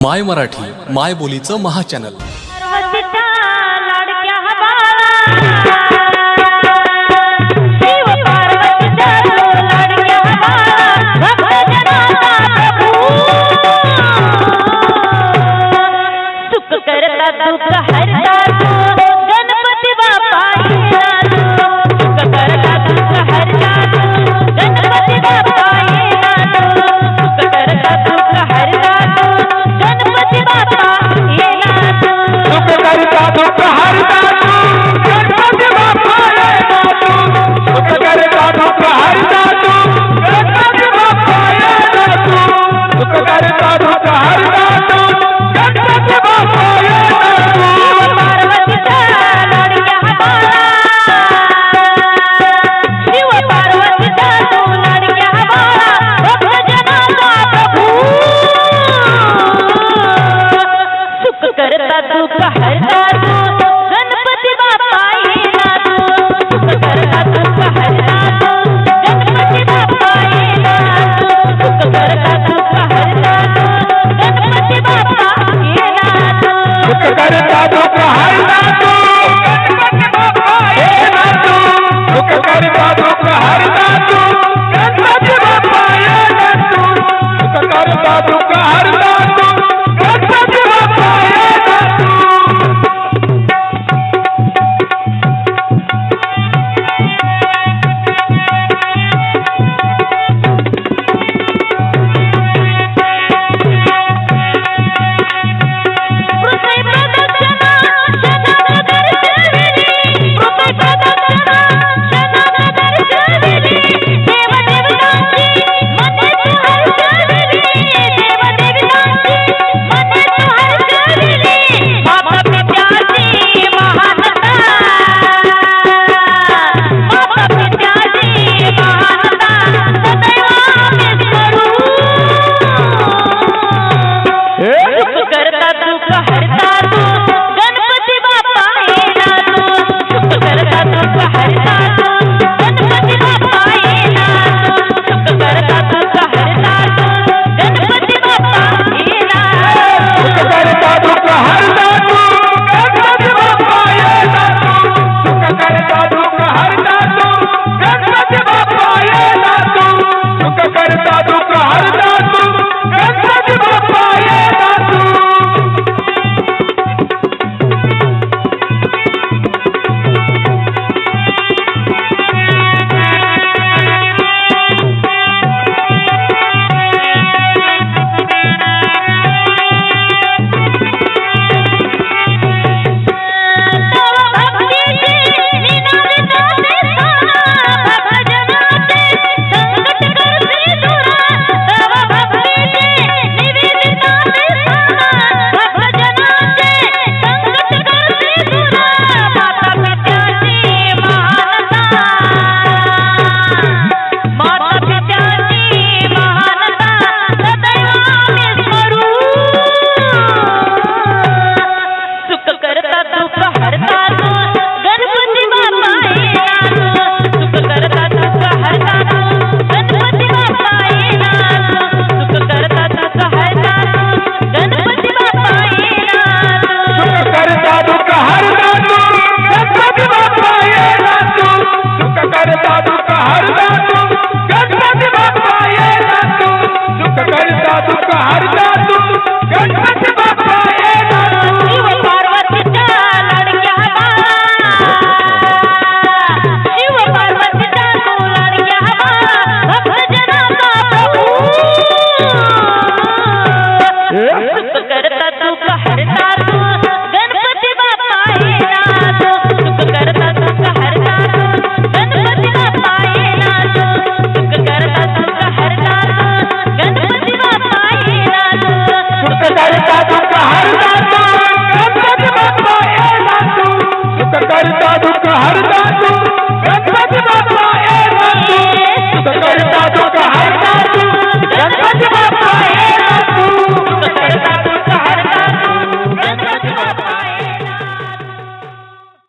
माय मराठी माय बोलीचं महाचॅनल Ada, ada, ada.